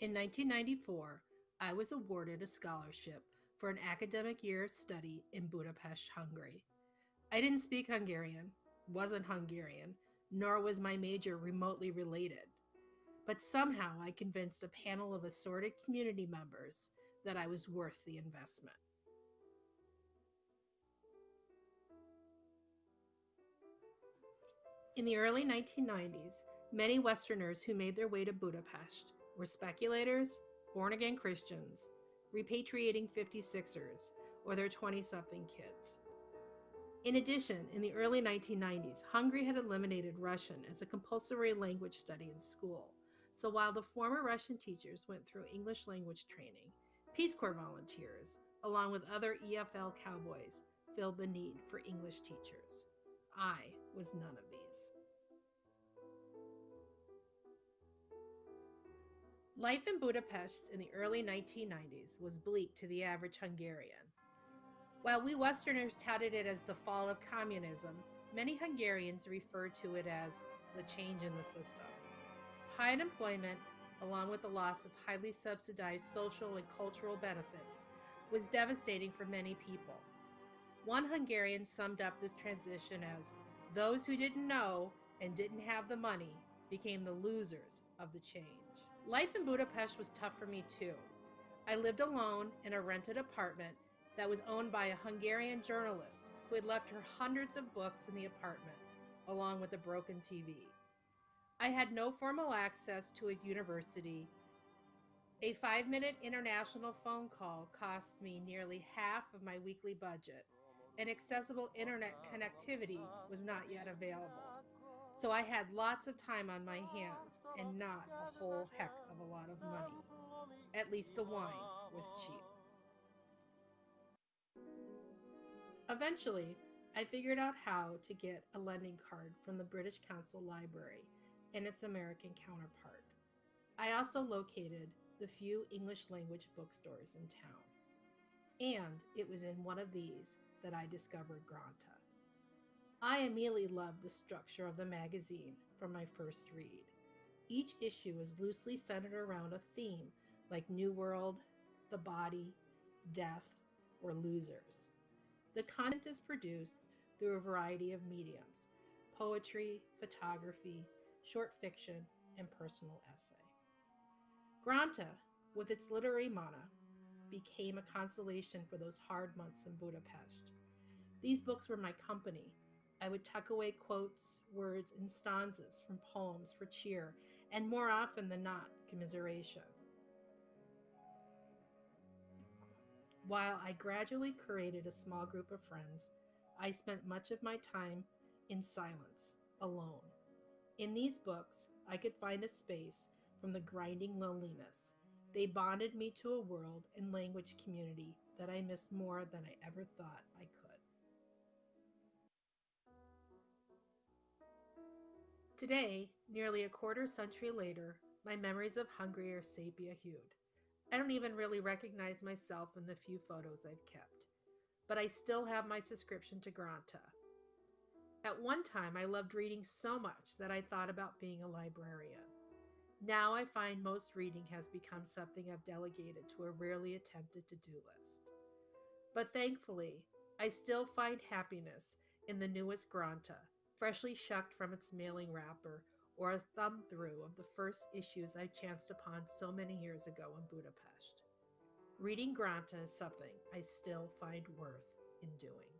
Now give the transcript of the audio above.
In 1994, I was awarded a scholarship for an academic year of study in Budapest, Hungary. I didn't speak Hungarian, wasn't Hungarian, nor was my major remotely related. But somehow I convinced a panel of assorted community members that I was worth the investment. In the early 1990s, many Westerners who made their way to Budapest were speculators, born again Christians, repatriating 56ers, or their 20 something kids. In addition, in the early 1990s, Hungary had eliminated Russian as a compulsory language study in school. So while the former Russian teachers went through English language training, Peace Corps volunteers, along with other EFL cowboys, filled the need for English teachers. I was none of these. Life in Budapest in the early 1990s was bleak to the average Hungarian. While we Westerners touted it as the fall of communism, many Hungarians referred to it as the change in the system. High unemployment, along with the loss of highly subsidized social and cultural benefits, was devastating for many people. One Hungarian summed up this transition as those who didn't know and didn't have the money became the losers of the change. Life in Budapest was tough for me too. I lived alone in a rented apartment that was owned by a Hungarian journalist who had left her hundreds of books in the apartment, along with a broken TV. I had no formal access to a university. A five minute international phone call cost me nearly half of my weekly budget, and accessible internet connectivity was not yet available. So I had lots of time on my hands and not a whole heck of a lot of money. At least the wine was cheap. Eventually, I figured out how to get a lending card from the British Council Library and its American counterpart. I also located the few English language bookstores in town. And it was in one of these that I discovered Granta. I immediately loved the structure of the magazine from my first read. Each issue was loosely centered around a theme like New World, the body, death, or losers. The content is produced through a variety of mediums poetry, photography, short fiction, and personal essay. Granta, with its literary mana, became a consolation for those hard months in Budapest. These books were my company I would tuck away quotes, words, and stanzas from poems for cheer, and more often than not, commiseration. While I gradually created a small group of friends, I spent much of my time in silence, alone. In these books, I could find a space from the grinding loneliness. They bonded me to a world and language community that I missed more than I ever thought I could. Today, nearly a quarter century later, my memories of Hungary are sepia hued. I don't even really recognize myself in the few photos I've kept, but I still have my subscription to Granta. At one time, I loved reading so much that I thought about being a librarian. Now I find most reading has become something I've delegated to a rarely attempted to do list. But thankfully, I still find happiness in the newest Granta, freshly shucked from its mailing wrapper, or a thumb through of the first issues I chanced upon so many years ago in Budapest. Reading Granta is something I still find worth in doing.